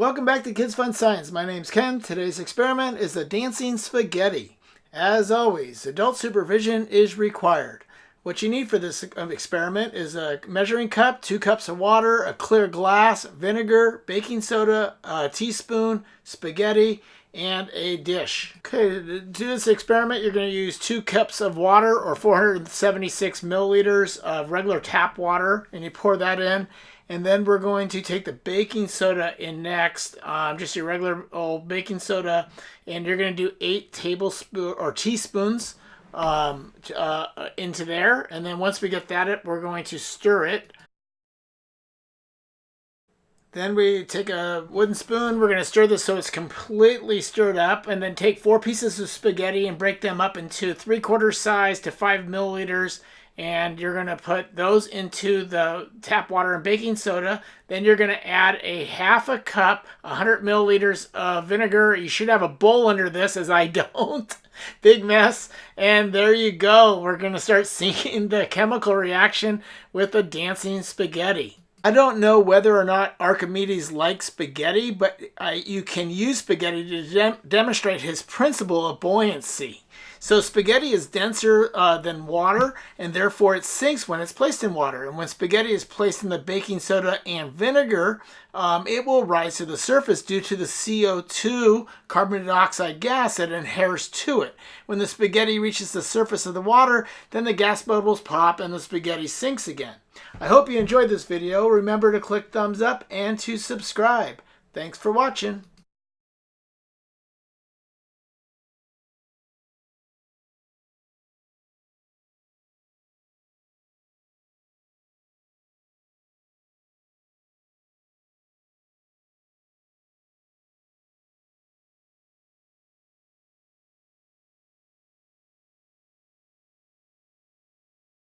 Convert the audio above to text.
Welcome back to Kids Fun Science. My name's Ken. Today's experiment is the dancing spaghetti. As always, adult supervision is required. What you need for this um, experiment is a measuring cup, two cups of water, a clear glass, vinegar, baking soda, a teaspoon, spaghetti, and a dish. Okay, to do this experiment, you're going to use two cups of water or 476 milliliters of regular tap water, and you pour that in. And then we're going to take the baking soda in next, um, just your regular old baking soda, and you're going to do eight tablespoons or teaspoons um, uh, into there. And then once we get that, it we're going to stir it. Then we take a wooden spoon. We're going to stir this so it's completely stirred up. And then take four pieces of spaghetti and break them up into three quarter size to five milliliters. And you're going to put those into the tap water and baking soda. Then you're going to add a half a cup, 100 milliliters of vinegar. You should have a bowl under this, as I don't. Big mess. And there you go. We're going to start seeing the chemical reaction with the dancing spaghetti. I don't know whether or not Archimedes liked spaghetti, but you can use spaghetti to de demonstrate his principle of buoyancy. So spaghetti is denser uh, than water, and therefore it sinks when it's placed in water. And when spaghetti is placed in the baking soda and vinegar, um, it will rise to the surface due to the CO2, carbon dioxide gas that adheres to it. When the spaghetti reaches the surface of the water, then the gas bubbles pop and the spaghetti sinks again. I hope you enjoyed this video. Remember to click thumbs up and to subscribe. Thanks for watching.